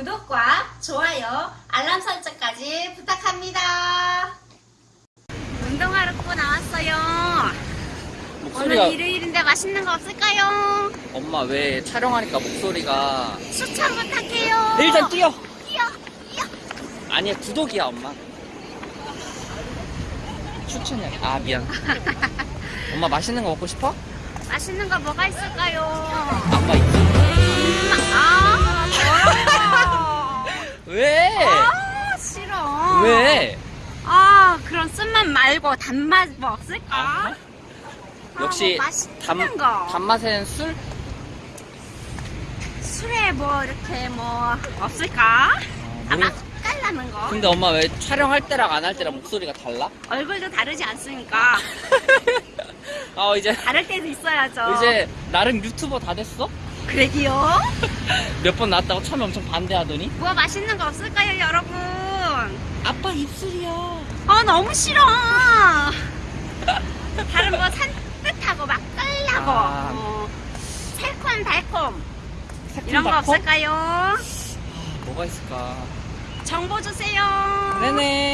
구독과 좋아요, 알람 설정까지 부탁합니다. 운동하러 고 나왔어요. 목소리가 오늘 일요일인데 맛있는 거 없을까요? 엄마 왜 촬영하니까 목소리가 추천 부탁해요. 일단 뛰어 뛰어, 뛰어. 아니야 구독이야 엄마 추천이야 아 미안 엄마 맛있는 거 먹고 싶어? 맛있는 거 뭐가 있을까요? 아빠 말고 단맛 뭐 없을까? 아, 아, 역시 뭐 맛있는 단, 거. 단맛엔 술? 술에 뭐 이렇게 뭐 없을까? 아, 모르- 맛깔나는 거. 근데 엄마 왜 촬영할 때랑 안 할 때랑 목소리가 달라? 얼굴도 다르지 않습니까? 아 이제 다를 때도 있어야죠. 이제 나름 유튜버 다 됐어? 그러기요? 몇 번 나왔다고 처음에 엄청 반대하더니 뭐 맛있는 거 없을까요, 여러분? 아빠 입술이야 아, 너무 싫어. 다른 뭐 산뜻하고 맛깔나고 아. 어, 새콤달콤 이런 거? 없을까요? 뭐가 있을까 정보 주세요. 네네